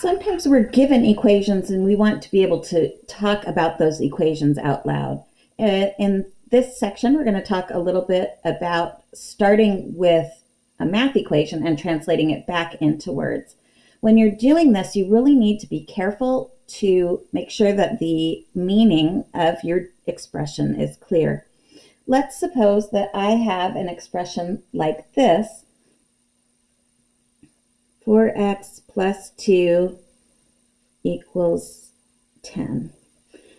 Sometimes we're given equations and we want to be able to talk about those equations out loud. In this section, we're going to talk a little bit about starting with a math equation and translating it back into words. When you're doing this, you really need to be careful to make sure that the meaning of your expression is clear. Let's suppose that I have an expression like this, 4x plus 2 equals 10.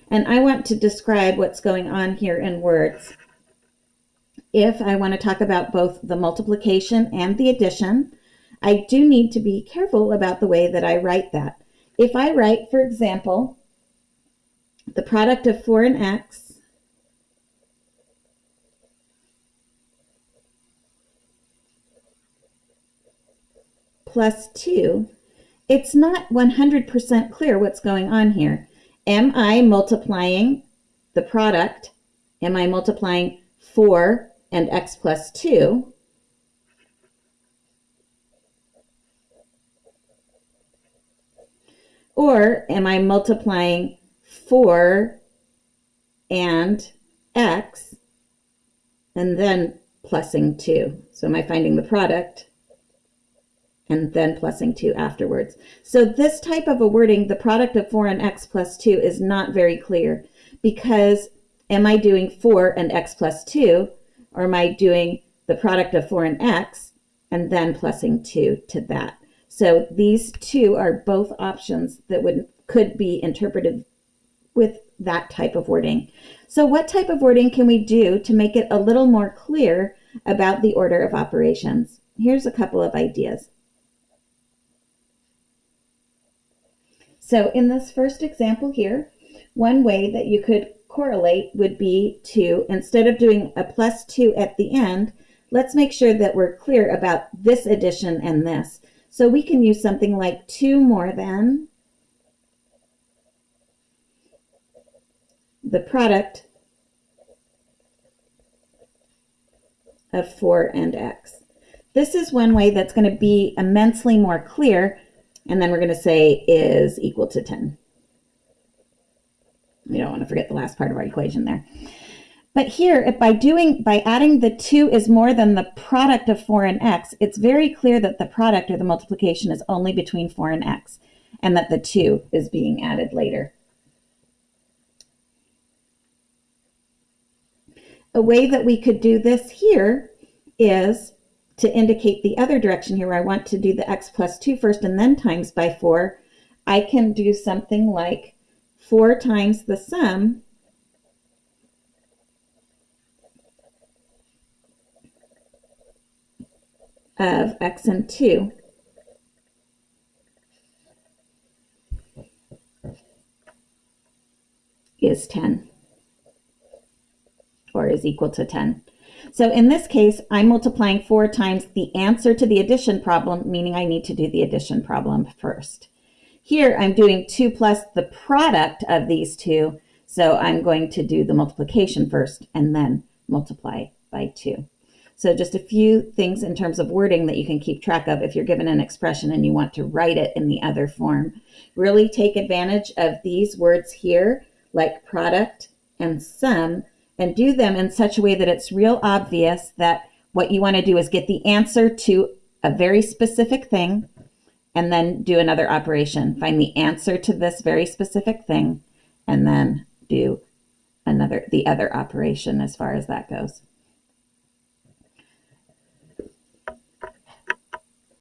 And I want to describe what's going on here in words. If I want to talk about both the multiplication and the addition, I do need to be careful about the way that I write that. If I write, for example, the product of 4 and x plus 2, it's not 100% clear what's going on here. Am I multiplying the product? Am I multiplying 4 and x plus 2? Or am I multiplying 4 and x and then plusing 2? So am I finding the product and then plusing 2 afterwards. So this type of a wording, the product of 4 and x plus 2, is not very clear because am I doing 4 and x plus 2, or am I doing the product of 4 and x and then plusing 2 to that? So these two are both options that would could be interpreted with that type of wording. So what type of wording can we do to make it a little more clear about the order of operations? Here's a couple of ideas. So in this first example here, one way that you could correlate would be to, instead of doing a plus 2 at the end, let's make sure that we're clear about this addition and this. So we can use something like 2 more than the product of 4 and x. This is one way that's going to be immensely more clear and then we're going to say is equal to 10. We don't want to forget the last part of our equation there. But here, if by doing, by adding the 2 is more than the product of 4 and x, it's very clear that the product or the multiplication is only between 4 and x, and that the 2 is being added later. A way that we could do this here is to indicate the other direction here where I want to do the x plus 2 first and then times by 4, I can do something like 4 times the sum of x and 2 is 10 or is equal to 10. So in this case, I'm multiplying four times the answer to the addition problem, meaning I need to do the addition problem first. Here, I'm doing 2 plus the product of these two, so I'm going to do the multiplication first and then multiply by 2. So just a few things in terms of wording that you can keep track of if you're given an expression and you want to write it in the other form. Really take advantage of these words here, like product and sum, and do them in such a way that it's real obvious that what you want to do is get the answer to a very specific thing and then do another operation. Find the answer to this very specific thing and then do another the other operation as far as that goes.